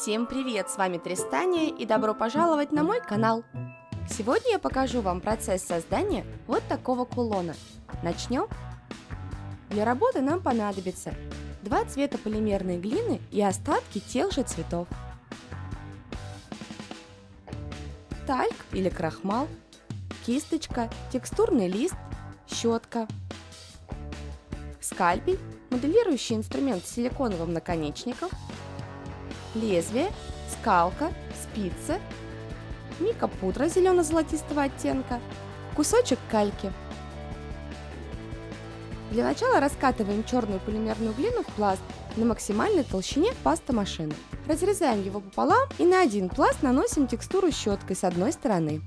Всем привет, с вами Тристания и добро пожаловать на мой канал! Сегодня я покажу вам процесс создания вот такого кулона. Начнем? Для работы нам понадобится два цвета полимерной глины и остатки тех же цветов, тальк или крахмал, кисточка, текстурный лист, щетка, скальпель, моделирующий инструмент с силиконовым наконечником – лезвие, скалка, спицы, микропудра зелено-золотистого оттенка, кусочек кальки. Для начала раскатываем черную полимерную глину в пласт на максимальной толщине паста. Разрезаем его пополам и на один пласт наносим текстуру щеткой с одной стороны.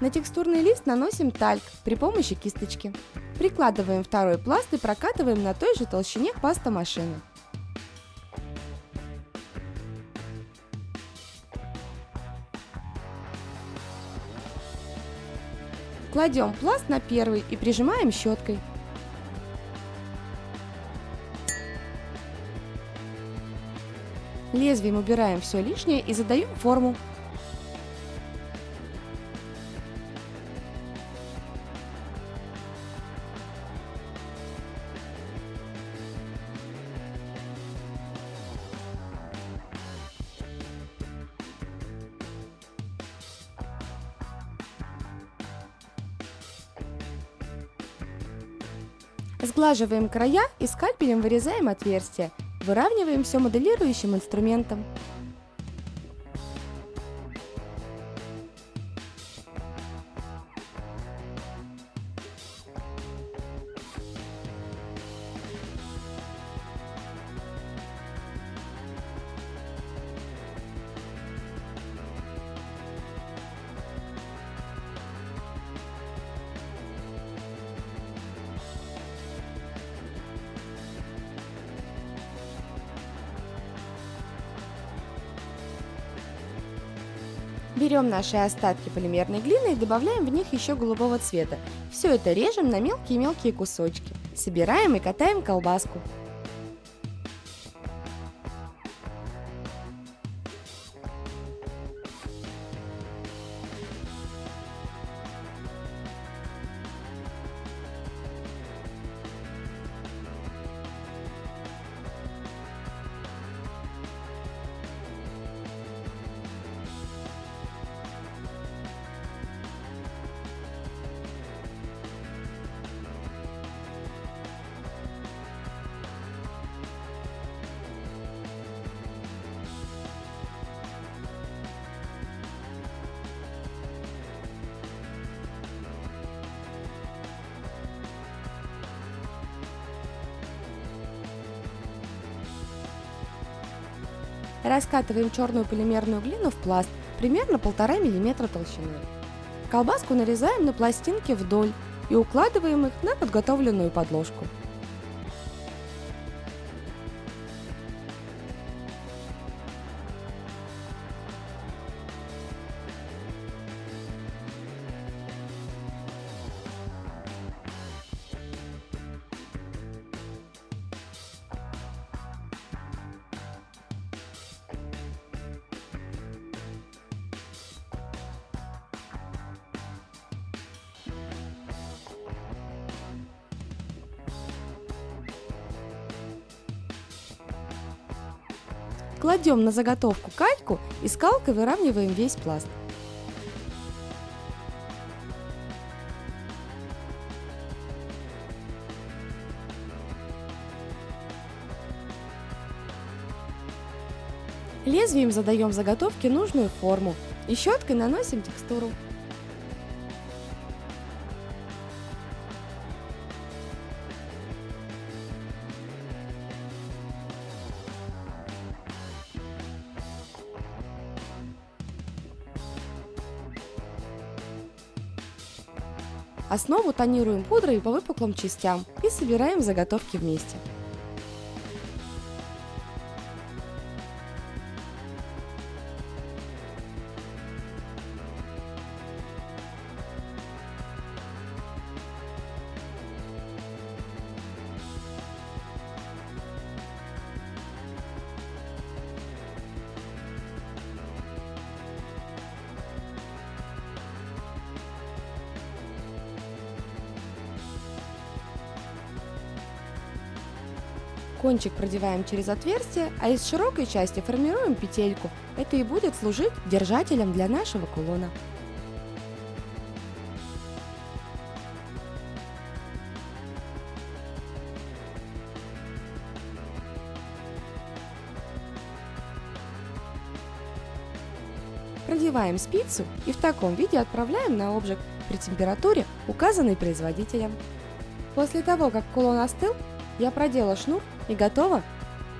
На текстурный лист наносим тальк при помощи кисточки. Прикладываем второй пласт и прокатываем на той же толщине паста машины. Кладем пласт на первый и прижимаем щеткой. Лезвием убираем все лишнее и задаем форму. Сглаживаем края и скальпелем вырезаем отверстия. Выравниваем все моделирующим инструментом. Берем наши остатки полимерной глины и добавляем в них еще голубого цвета. Все это режем на мелкие-мелкие кусочки. Собираем и катаем колбаску. Раскатываем черную полимерную глину в пласт примерно 1,5 мм толщиной. Колбаску нарезаем на пластинки вдоль и укладываем их на подготовленную подложку. Кладем на заготовку кальку и скалкой выравниваем весь пласт. Лезвием задаем заготовке нужную форму и щеткой наносим текстуру. Основу тонируем пудрой по выпуклым частям и собираем заготовки вместе. Кончик продеваем через отверстие, а из широкой части формируем петельку. Это и будет служить держателем для нашего кулона. Продеваем спицу и в таком виде отправляем на обжиг при температуре, указанной производителем. После того, как кулон остыл, я продела шнур и готова.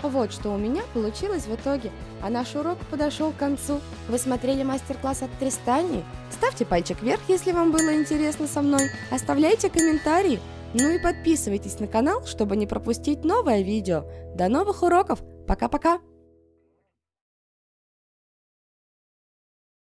Вот что у меня получилось в итоге, а наш урок подошел к концу. Вы смотрели мастер-класс от Тристани? Ставьте пальчик вверх, если вам было интересно со мной, оставляйте комментарии, ну и подписывайтесь на канал, чтобы не пропустить новое видео. До новых уроков, пока-пока!